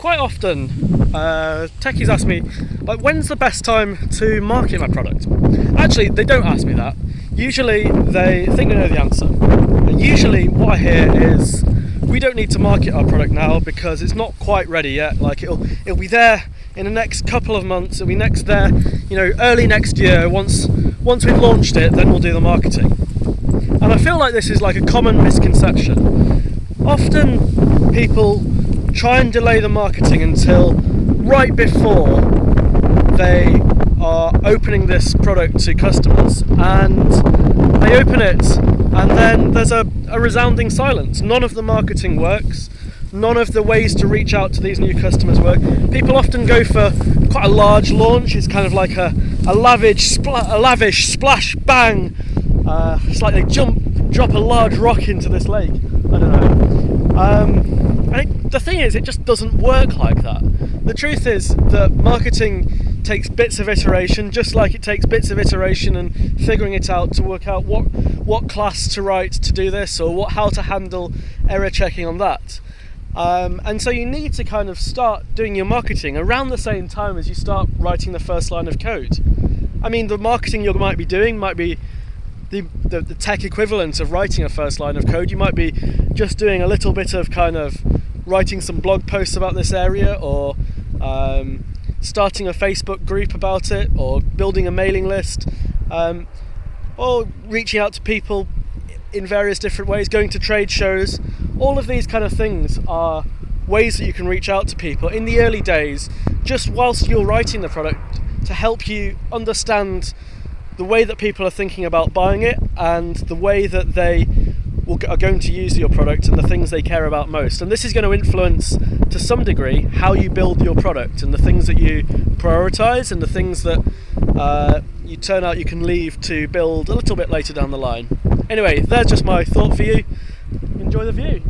quite often uh, techies ask me, like, when's the best time to market my product? Actually, they don't ask me that. Usually, they think they know the answer. And usually, what I hear is, we don't need to market our product now because it's not quite ready yet. Like, it'll it'll be there in the next couple of months. It'll be next there, you know, early next year. Once once we've launched it, then we'll do the marketing. And I feel like this is like a common misconception. Often people try and delay the marketing until right before they are opening this product to customers and they open it and then there's a, a resounding silence. None of the marketing works, none of the ways to reach out to these new customers work. People often go for quite a large launch, it's kind of like a, a lavish, a lavish splash bang. Uh, it's like they jump, drop a large rock into this lake. I don't know. Um, and it, the thing is, it just doesn't work like that. The truth is that marketing takes bits of iteration, just like it takes bits of iteration and figuring it out to work out what what class to write to do this or what how to handle error checking on that. Um, and so you need to kind of start doing your marketing around the same time as you start writing the first line of code. I mean, the marketing you might be doing might be the, the, the, tech equivalent of writing a first line of code. You might be just doing a little bit of kind of writing some blog posts about this area or um, starting a Facebook group about it or building a mailing list um, or reaching out to people in various different ways, going to trade shows. All of these kind of things are ways that you can reach out to people in the early days, just whilst you're writing the product to help you understand the way that people are thinking about buying it and the way that they are going to use your product and the things they care about most. And this is going to influence to some degree how you build your product and the things that you prioritize and the things that uh, you turn out you can leave to build a little bit later down the line. Anyway, there's just my thought for you. Enjoy the view.